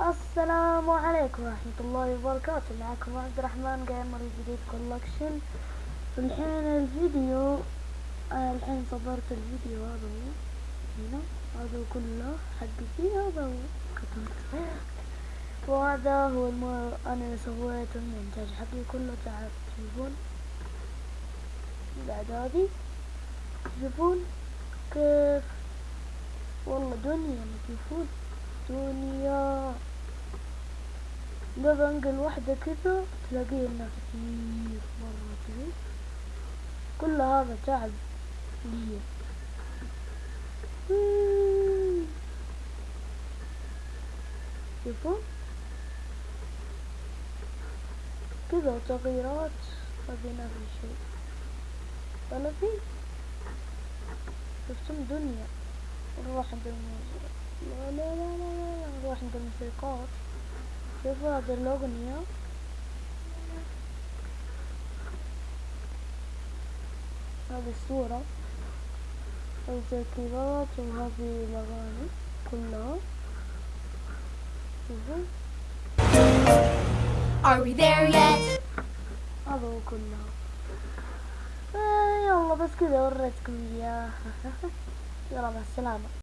السلام عليكم ورحمة الله وبركاته. معكم عبد الرحمن جيمر جديد كولكشن الحين الفيديو أنا الحين صدرت الفيديو هذا هو هنا. هذا كله حقتي هذا هو. كتبت وهذا هو الم... أنا سويت المونتاج حقي كله تعال تشوفون بعد هذه تشوفون كيف؟ والله دنيا تشوفون دنيا لو بنقل واحدة كذا تلاقي لنا كثير مرة كذا كل هذا تعب لي شوفوا كذا تغييرات هذه نفس الشيء ولا في شفتم دنيا نروح عند الموسيقى لا لا لا لا نروح عند الموسيقات شوفوا هذه الأغنية هذه الصورة التركيبات وهذه الأغاني كلها شوفوا Are we there yet? هذا هو كلها آه يلا بس كذا وريتكم اياه يلا مع السلامة